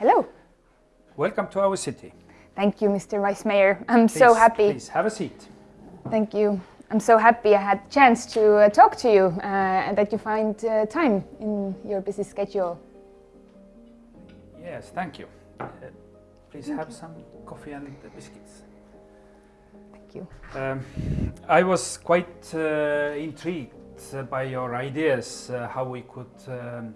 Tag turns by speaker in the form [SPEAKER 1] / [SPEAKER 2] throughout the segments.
[SPEAKER 1] Hello.
[SPEAKER 2] Welcome to our city.
[SPEAKER 1] Thank you, Mr. Vice Mayor. I'm please, so happy.
[SPEAKER 2] Please have a seat.
[SPEAKER 1] Thank you. I'm so happy I had the chance to uh, talk to you uh, and that you find uh, time in your busy schedule.
[SPEAKER 2] Yes, thank you. Uh, please thank have you. some coffee and biscuits.
[SPEAKER 1] Thank you.
[SPEAKER 2] Um, I was quite uh, intrigued by your ideas how we could um,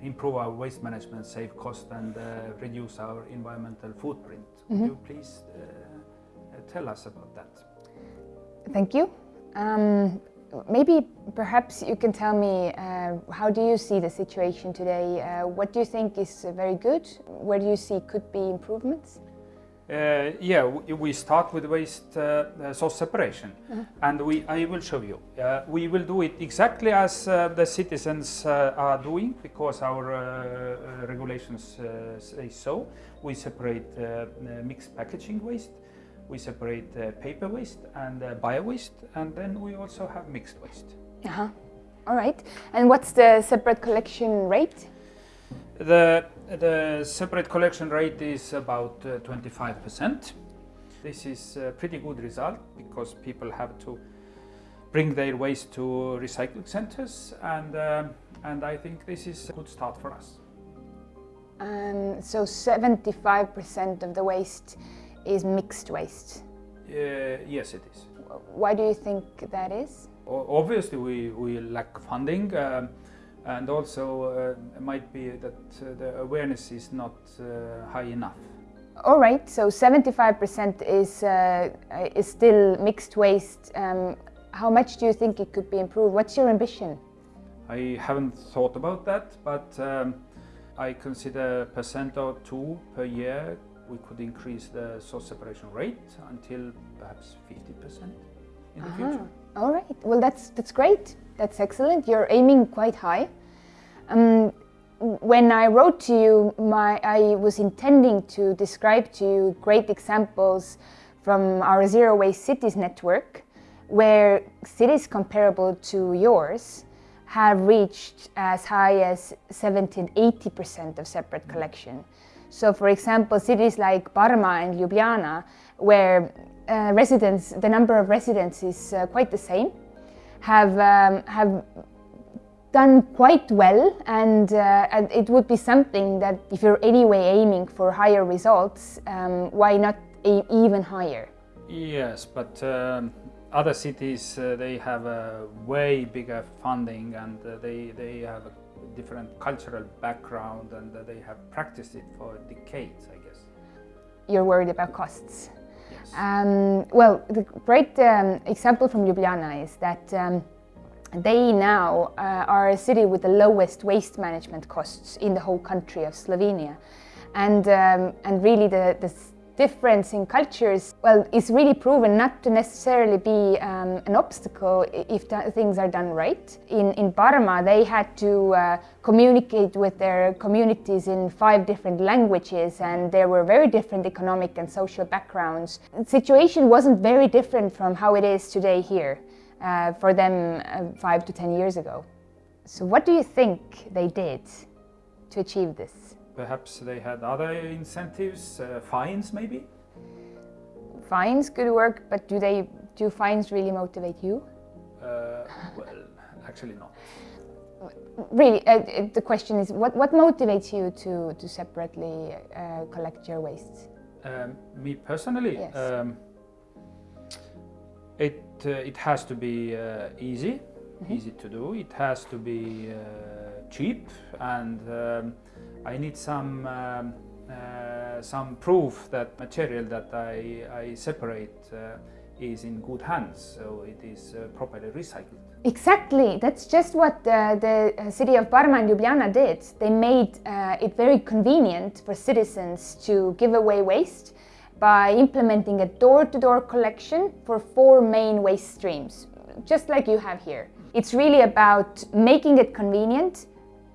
[SPEAKER 2] improve our waste management, save cost and reduce our environmental footprint. Mm -hmm. Would mm-hmm. you please tell us about that?
[SPEAKER 1] Thank you. Um, maybe perhaps you can tell me uh, how do you see the situation today? Uh, what do you think is uh, very good? Where do you see could be improvements?
[SPEAKER 2] Uh, yeah, we start with waste uh, uh, source separation -huh. and we, I will show you. we will do it exactly as the citizens are doing because our regulations say so. We separate mixed packaging waste we separate uh, paper waste and uh, bio waste, and then we also have mixed waste.
[SPEAKER 1] Uh -huh. All right. And what's the separate collection rate?
[SPEAKER 2] The, the separate collection rate is about 25%. Uh, this is a pretty good result because people have to bring their waste to recycling centers and, um, and I think this is a good start for us.
[SPEAKER 1] Um, so 75% of the waste is mixed waste?
[SPEAKER 2] Uh, yes, it is.
[SPEAKER 1] Why do you think that is?
[SPEAKER 2] Obviously, we, we lack funding um, and also uh, it might be that uh, the awareness is not uh, high enough.
[SPEAKER 1] All right, so 75% is, uh, is still mixed waste. Um, how much do you think it could be improved? What's your ambition?
[SPEAKER 2] I haven't thought about that, but um, I consider a percent or two per year we could increase the source separation rate until perhaps 50% in the uh -huh. future.
[SPEAKER 1] All right. Well, that's that's great. That's excellent. You're aiming quite high. Um, when I wrote to you, my, I was intending to describe to you great examples from our Zero Waste Cities network, where cities comparable to yours have reached as high as 70 80% of separate collection. So for example, cities like Parma and Ljubljana, where uh, residents, the number of residents is uh, quite the same, have, um, have done quite well and, uh, and, it would be something that if you're anyway aiming for higher results, um, why not aim even higher?
[SPEAKER 2] Yes, but um, other cities, uh, they have a way bigger funding and uh, they, they have a different cultural background and they have practiced it for decades, I guess.
[SPEAKER 1] You're worried about costs? Um, well, the great um, example from Ljubljana is that um, they now uh, are a city with the lowest waste management costs in the whole country of Slovenia. And, um, and really the, the difference in cultures, well, is really proven not to necessarily be um, an obstacle if things are done right. In, in Parma, they had to uh, communicate with their communities in five different languages and there were very different economic and social backgrounds. The situation wasn't very different from how it is today here uh, for them uh, five to ten years ago. So what do you think they did to achieve this?
[SPEAKER 2] Perhaps they had other incentives, uh, fines maybe?
[SPEAKER 1] Fines could work, but do they do fines really motivate you?
[SPEAKER 2] Uh, well, actually not.
[SPEAKER 1] Really, uh, uh, the question is, what, what motivates you to, to separately uh, collect your waste?
[SPEAKER 2] Um, me personally?
[SPEAKER 1] Yes.
[SPEAKER 2] Um, it, uh, it has to be easy, mm -hmm. easy to do. It has to be cheap and um, I need some um, uh, some proof that material that I, I separate uh, is in good hands, so it is uh, properly recycled.
[SPEAKER 1] Exactly, that's just what the uh, city of Parma and Ljubljana did. They made uh, it very convenient for citizens to give away waste by implementing a door-to-door -door collection for four main waste streams, just like you have here. It's really about making it convenient,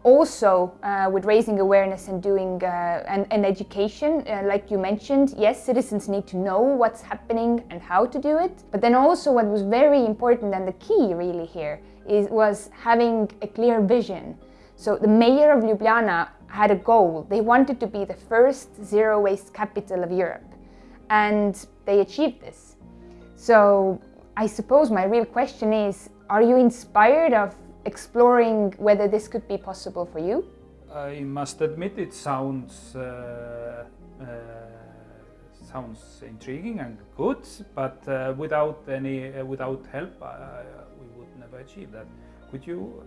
[SPEAKER 1] also uh, with raising awareness and doing uh, and, education, uh, like you mentioned, yes, citizens need to know what's happening and how to do it. But then also what was very important and the key really here is was having a clear vision. So the mayor of Ljubljana had a goal. They wanted to be the first zero waste capital of Europe, and they achieved this. So I suppose my real question is are you inspired of exploring whether this could be possible for you?
[SPEAKER 2] I must admit it sounds uh, uh, sounds intriguing and good, but uh, without any uh, without help, we would never achieve that. Could you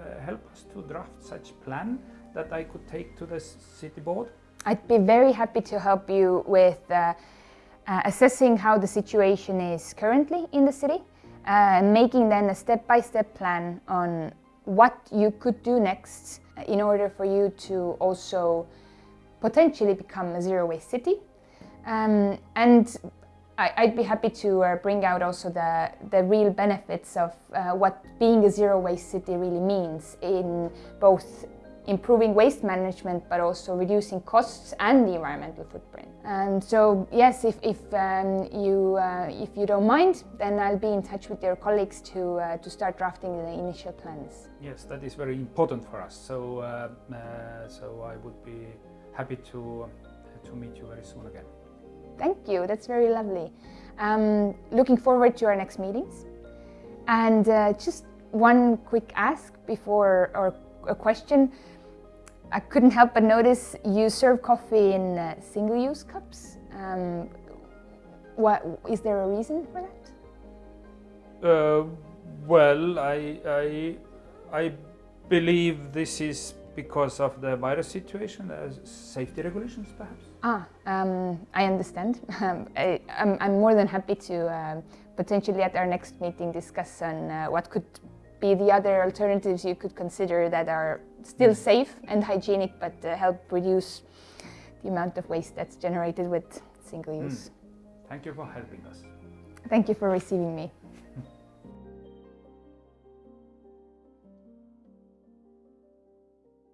[SPEAKER 2] uh, help us to draft such plan that I could take to the city board?
[SPEAKER 1] I'd be very happy to help you with uh, uh, assessing how the situation is currently in the city, and making then a step-by-step -step plan on what you could do next in order for you to also potentially become a zero waste city. Um, and I, would be happy to uh, bring out also the, the real benefits of uh, what being a zero waste city really means in both improving waste management but also reducing costs and the environmental footprint. And so yes, if, if um, you uh, if you don't mind, then I'll be in touch with your colleagues to uh, to start drafting the initial plans.
[SPEAKER 2] Yes, that is very important for us. So uh, uh so I would be happy to to meet you very soon again.
[SPEAKER 1] Thank you. That's very lovely. Um, looking forward to our next meetings. And uh, just one quick ask before or a question. I couldn't help but notice you serve coffee in uh, single-use cups. Um, what is there a reason for that?
[SPEAKER 2] Uh, well, I, I, I believe this is because of the virus situation, uh, safety regulations perhaps.
[SPEAKER 1] Ah, um, I understand. Um, I, am more than happy to uh, potentially at our next meeting discuss on uh, what could be the other alternatives you could consider that are still mm. safe and hygienic but uh, help reduce the amount of waste that's generated with single mm. use.
[SPEAKER 2] Mm. Thank you for helping us.
[SPEAKER 1] Thank you for receiving me.